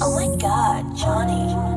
Oh my god, Johnny.